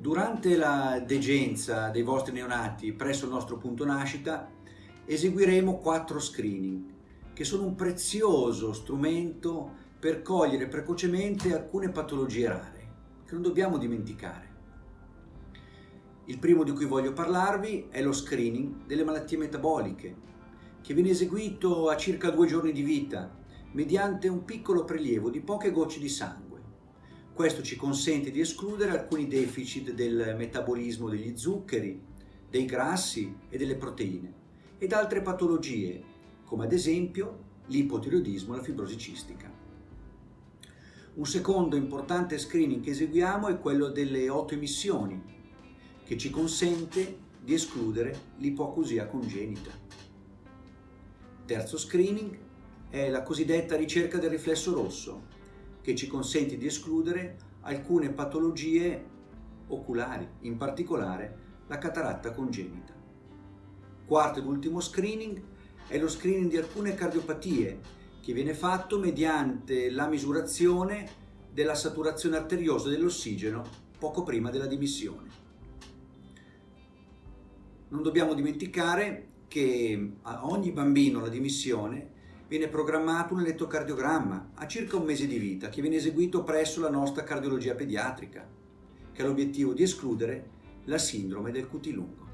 Durante la degenza dei vostri neonati presso il nostro punto nascita eseguiremo quattro screening che sono un prezioso strumento per cogliere precocemente alcune patologie rare che non dobbiamo dimenticare. Il primo di cui voglio parlarvi è lo screening delle malattie metaboliche che viene eseguito a circa due giorni di vita mediante un piccolo prelievo di poche gocce di sangue questo ci consente di escludere alcuni deficit del metabolismo degli zuccheri, dei grassi e delle proteine ed altre patologie, come ad esempio l'ipotiroidismo e la fibrosi cistica. Un secondo importante screening che eseguiamo è quello delle autoemissioni, che ci consente di escludere l'ipoacusia congenita. Terzo screening è la cosiddetta ricerca del riflesso rosso, che ci consente di escludere alcune patologie oculari, in particolare la cataratta congenita. Quarto ed ultimo screening è lo screening di alcune cardiopatie che viene fatto mediante la misurazione della saturazione arteriosa dell'ossigeno poco prima della dimissione. Non dobbiamo dimenticare che a ogni bambino la dimissione viene programmato un elettrocardiogramma a circa un mese di vita che viene eseguito presso la nostra cardiologia pediatrica, che ha l'obiettivo di escludere la sindrome del cutilungo.